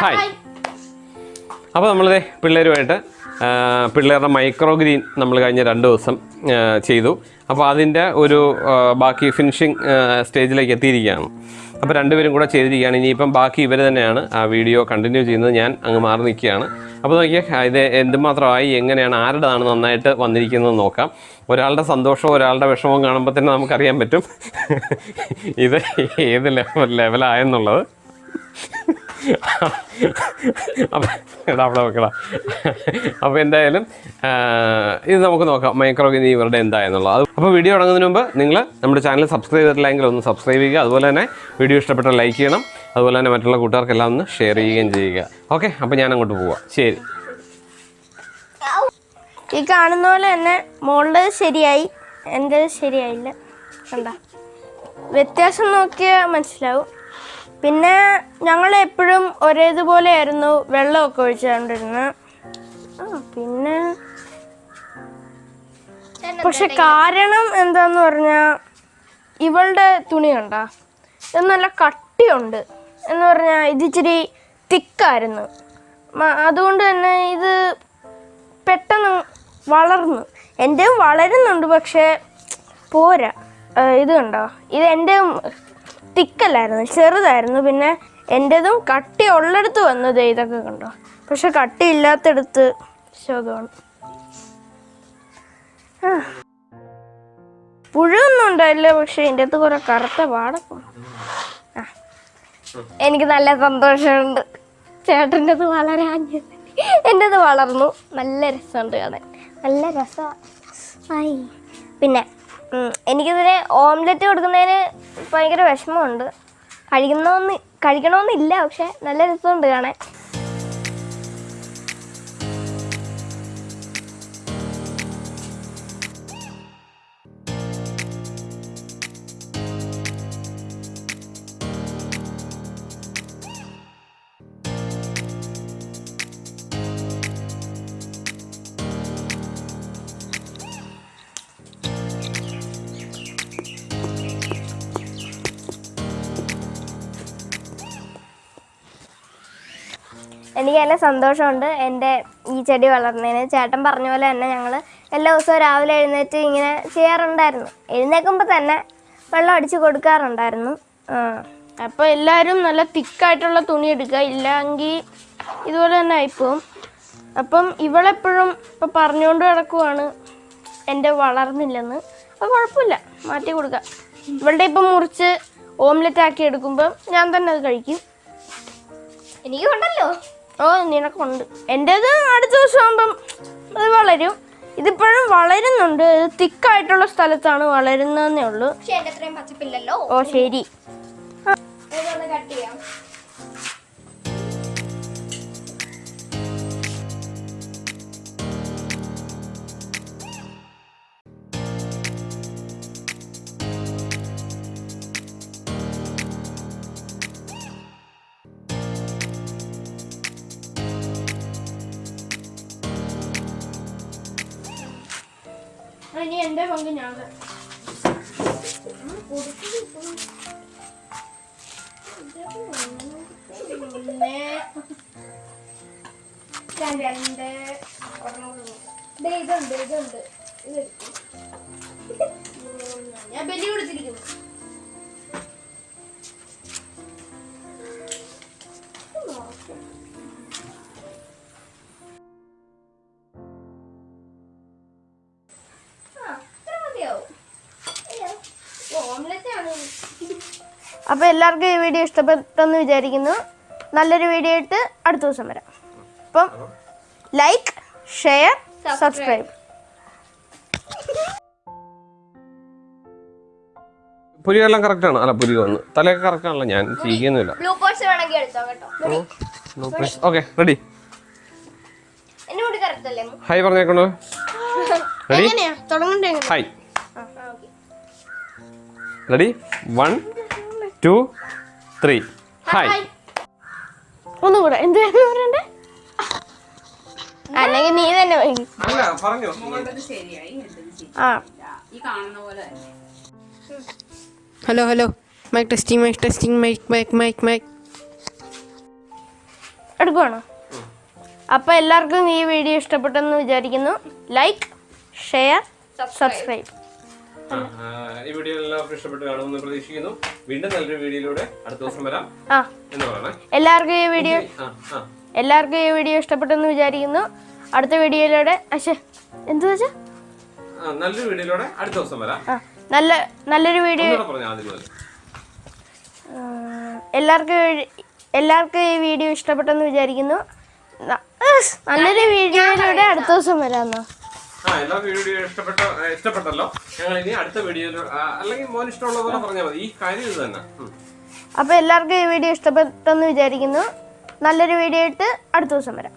Hi അപ്പോൾ നമ്മളിതേ പിള്ളേരുമായിട്ട് പിള്ളേരുടെ micro green നമ്മൾ കഴിഞ്ഞ രണ്ട് ദിവസം ചെയ്തു. അപ്പോൾ അതിന്റെ ഒരു ബാക്കി ഫിനിഷിങ് സ്റ്റേജിലേക്ക് എത്തിയിരിക്കുകയാണ്. അപ്പോൾ രണ്ടുപേരും കൂടെ ചെയ്തിരിക്കുകയാണ്. ഇനിയിപ്പം ബാക്കി ഇവർ തന്നെയാണ് ആ വീഡിയോ കണ്ടിന്യൂ ചെയ്യുന്നത്. ഞാൻ അങ്ങ് മാറി നിൽക്കുകയാണ്. അപ്പോൾ നോക്കിയാൽ ഇത് എന്തുമാത്രമായി എങ്ങനെയാണ് ആരുടെതാണ് നന്നായിട്ട് വന്നിരിക്കുന്നത് നോക്കാം. ഒരാളുടെ സന്തോഷവും ഒരാളുടെ വിഷമവും കാണുമ്പോൾ തന്നെ നമുക്കറിയാൻ പറ്റും. ഇത് ഏത് ലെവൽ ലെവലായെന്നുള്ളത് അപ്പം അവിടെ നോക്കണം അപ്പോൾ എന്തായാലും ഇത് നമുക്ക് നോക്കാം മൈക്രോ ഗിനി ഇവരുടെ എന്തായെന്നുള്ളത് അത് അപ്പോൾ വീഡിയോ തുടങ്ങുന്നതിന് മുമ്പ് നിങ്ങൾ നമ്മുടെ ചാനൽ സബ്സ്ക്രൈബ് ചെയ്തിട്ടില്ലെങ്കിൽ ഒന്ന് സബ്സ്ക്രൈബ് ചെയ്യുക. അതുപോലെ തന്നെ വീഡിയോ ഇഷ്ടപ്പെട്ട ലൈക്ക് ചെയ്യണം. അതുപോലെ തന്നെ മറ്റുള്ള കൂട്ടുകാർക്കെല്ലാം ഒന്ന് ഷെയർ ചെയ്യുകയും ചെയ്യുക. ഓക്കെ അപ്പോൾ ഞാൻ അങ്ങോട്ട് പോവാം. ശരി. ഈ കാണുന്ന പോലെ തന്നെ മോളുടെ ശരിയായി. എന്റെ ശരിയായില്ല. കണ്ട? വ്യത്യാസം നോക്കിയാൽ മനസ്സിലാവും. പിന്നെ ഞങ്ങൾ എപ്പോഴും ഒരേതുപോലെ ആയിരുന്നു വെള്ളമൊക്കെ ഒഴിച്ചുകൊണ്ടിരുന്നത് പിന്നെ പക്ഷെ കാരണം എന്താന്ന് പറഞ്ഞാൽ ഇവളുടെ തുണി ഇത് നല്ല കട്ടിയുണ്ട്. എന്ന് പറഞ്ഞാൽ ഇത് ഇച്ചിരി തിക്കായിരുന്നു അതുകൊണ്ട് തന്നെ ഇത് പെട്ടെന്ന് വളർന്നു. എന്റെയും വളരുന്നുണ്ട് പക്ഷേ പോരാ. ഇത് കണ്ടോ? ഇത് എന്റെ തിക്കല്ലായിരുന്നു ചെറുതായിരുന്നു. പിന്നെ എന്റെതും കട്ടി ഉള്ളിടത്ത് വന്നത് ഇതൊക്കെ കണ്ടോ? പക്ഷെ കട്ടി ഇല്ലാത്തടത്ത് ശോകമാണ്. പുഴുവൊന്നും ഉണ്ടായില്ല പക്ഷെ എന്റെ അകത്ത് കുറെ കറുത്ത പാടൊക്കെ ആ. എനിക്ക് നല്ല സന്തോഷമുണ്ട്. ചേട്ടന്റെത് വളരെ എന്റെത് എന്റെ വളർന്നു. നല്ല രസമുണ്ട് കാണാൻ. നല്ല രസമായി. പിന്നെ എനിക്കിതിന് ഓംലെറ്റ് കൊടുക്കുന്നതിന് ഭയങ്കര വിഷമമുണ്ട്. കഴിക്കണമെന്ന് കഴിക്കണമെന്നില്ല പക്ഷെ നല്ല രസമുണ്ട് കാണാൻ. എനിക്ക് നല്ല സന്തോഷമുണ്ട് എന്റെ ഈ ചെടി വളർന്നതിന്. ചേട്ടൻ പറഞ്ഞ പോലെ തന്നെ ഞങ്ങൾ എല്ലാ ദിവസവും രാവിലെ എഴുന്നേറ്റ് ഇങ്ങനെ ചെയ്യാറുണ്ടായിരുന്നു. എഴുന്നേൽക്കുമ്പോൾ തന്നെ വെള്ളം അടിച്ച് കൊടുക്കാറുണ്ടായിരുന്നു. അപ്പോൾ എല്ലാവരും നല്ല തിക്കായിട്ടുള്ള തുണി എടുക്കുക. ഇല്ലെങ്കിൽ ഇതുപോലെ തന്നെ ആയിപ്പോവും. അപ്പം ഇവളെപ്പോഴും ഇപ്പം പറഞ്ഞുകൊണ്ട് കിടക്കുവാണ് എന്റെ വളർന്നില്ലെന്ന്. അപ്പോൾ കുഴപ്പമില്ല. മാറ്റി കൊടുക്കുക. ഇവളുടെ ഇപ്പം മുറിച്ച് ഓംലെറ്റ് ആക്കി എടുക്കുമ്പോൾ ഞാൻ തന്നെ അത് കഴിക്കും. എനിക്ക് ഉണ്ടല്ലോ. ഓ നിനക്കുണ്ട്. എന്റേത് അടുത്ത ദിവസം ആകുമ്പം അത് വളരും. ഇതിപ്പോഴും വളരുന്നുണ്ട്. ഇത് തിക്കായിട്ടുള്ള സ്ഥലത്താണ് വളരുന്നതെന്നേ ഉള്ളൂ. ഓ ശരി. കട്ട് ചെയ്യാം. ഇനി എന്റെ പങ്ക് ഞാൻ രണ്ട് ദേ ഇതുണ്ട് ഇതുണ്ട്. ഇത് ഞാൻ ബലി കൊടുത്തിരിക്കുന്നു. അപ്പോൾ എല്ലാവർക്കും ഈ വീഡിയോ ഇഷ്ടപ്പെട്ടെന്ന് വിചാരിക്കുന്നു. നല്ലൊരു വീഡിയോ ഇട്ട് അടുത്ത ദിവസം വരാം. അപ്പം ലൈക്ക് ഷെയർ സബ്സ്ക്രൈബ് പുലിയെല്ലാം കറക്റ്റ് ആണ്. അല്ല പുലി വന്ന് തലയൊക്കെ കറക്റ്റാണല്ലോ ഞാൻ ചെയ്യുന്നില്ല. Okay ready correct hi പറഞ്ഞേക്കണോ? Ready hi ready one two three. Hi. ഒന്നുകൂടെ എന്ത് പറയണ്ടേ? അല്ലെങ്കിൽ നീ തന്നെ അല്ല പറഞ്ഞു. ആ. Hello hello. Mic testing mic testing mic mic mic mic എടുക്കുവാണോ? അപ്പോൾ എല്ലാവർക്കും ഈ വീഡിയോ ഇഷ്ടപ്പെട്ടെന്ന് വിചാരിക്കുന്നു. ലൈക്ക് ഷെയർ സബ്സ്ക്രൈബ് ഈ വീഡിയോ എല്ലാവർക്കും ഇഷ്ടപ്പെട്ട് കാണുമെന്ന് പ്രതീക്ഷിക്കുന്നു. വീണ്ടും നല്ലൊരു വീഡിയോയിലൂടെ അടുത്ത ദിവസം വരാം എന്ന് പറയണേ. എല്ലാവർക്കും ഈ വീഡിയോ എല്ലാവർക്കും ഈ വീഡിയോ ഇഷ്ടപ്പെട്ടെന്ന് വിചാരിക്കുന്നു. അടുത്ത വീഡിയോയിലൂടെ അശേ എന്തു വെച്ചാ? നല്ലൊരു വീഡിയോയിലൂടെ അടുത്ത ദിവസം വരാം. നല്ല നല്ലൊരു വീഡിയോ എല്ലാവർക്കും എല്ലാവർക്കും ഈ വീഡിയോ ഇഷ്ടപ്പെട്ടെന്ന് വിചാരിക്കുന്നു. നല്ലൊരു വീഡിയോയിലൂടെ അടുത്ത ദിവസം വരാമെന്നോ ആ എല്ലാ വീഡിയോ ഇഷ്ടപ്പെട്ട ഇഷ്ടപ്പെട്ടല്ലോ. ഞങ്ങൾ ഇനി അടുത്ത വീഡിയോയിൽ അല്ലെങ്കിൽ മോൻ ഇഷ്ടമുള്ള പോലെ പറഞ്ഞാൽ മതി. ഈ കാര്യം ഇത് തന്നെ. അപ്പൊ എല്ലാവർക്കും ഈ വീഡിയോ ഇഷ്ടപ്പെട്ടെന്ന് വിചാരിക്കുന്നു. നല്ലൊരു വീഡിയോ ഇട്ട് അടുത്ത ദിവസം വരാം.